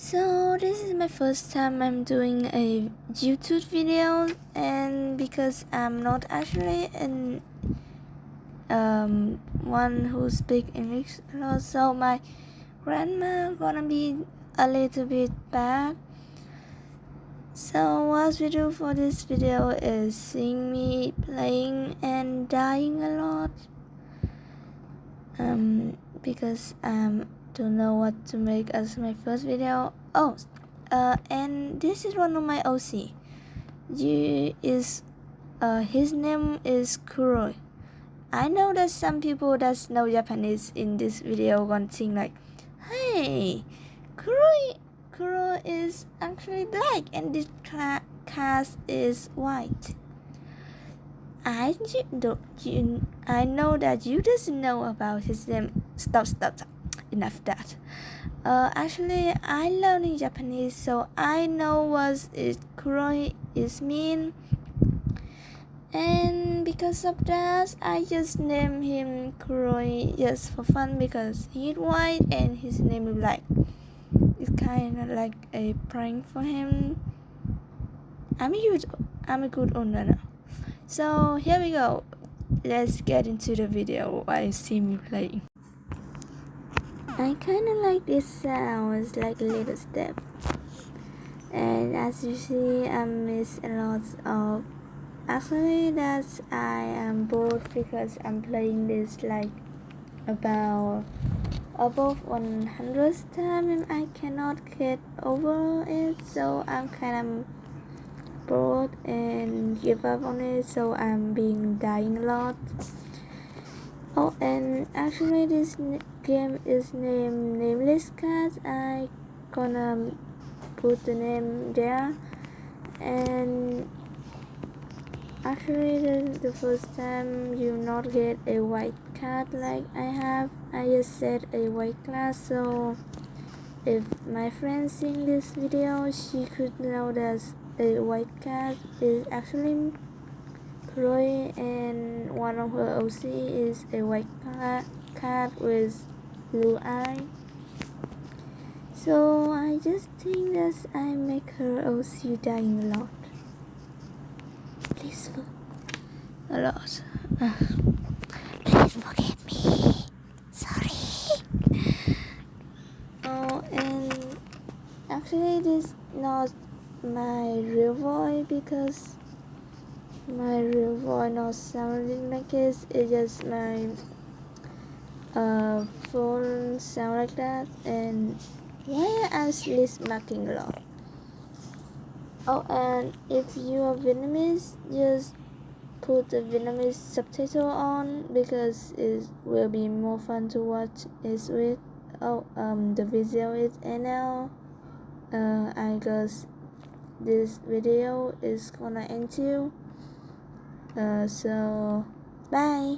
So this is my first time I'm doing a YouTube video and because I'm not actually an um one who speak English a lot so my grandma gonna be a little bit back so what we do for this video is seeing me playing and dying a lot. Um because um don't know what to make as my first video. Oh uh and this is one of my OC you is uh his name is Kuroi. I know that some people that know Japanese in this video gonna think like hey Kuroi Kuroi is actually black and this cast is white. I do you, I know that you just know about his name. Stop stop stop enough that. Uh, actually, I learning Japanese, so I know what it kuroi is mean. And because of that, I just name him Kuroi just for fun because he's white and his name is black. It's kind of like a prank for him. I'm a good, I'm a good owner now. So here we go. Let's get into the video while see me playing. I kind of like this sounds like a little step. And as you see I miss a lot of actually that's I am bored because I'm playing this like about above 100 time and I cannot get over it. So I'm kind of bored and give up on it. So I'm being dying a lot Oh, and actually this game is named Nameless Cat. I gonna put the name there. And actually the, the first time you not get a white cat like I have. I just said a white class so if my friend seeing this video she could know that a white cat is actually Chloe and one of her OC is a white cat with blue eye. So I just think that I make her OC dying a lot. Please, a lot. Please forgive me. Sorry. Oh, and actually this is not my real voice because my real voice not sounding like this. It's just my uh, phone sound like that. And why I actually smacking a lot? Oh and if you are Vietnamese just put the Vietnamese subtitle on because it will be more fun to watch it with. Oh um the video is NL uh I guess this video is gonna end too Uh, so bye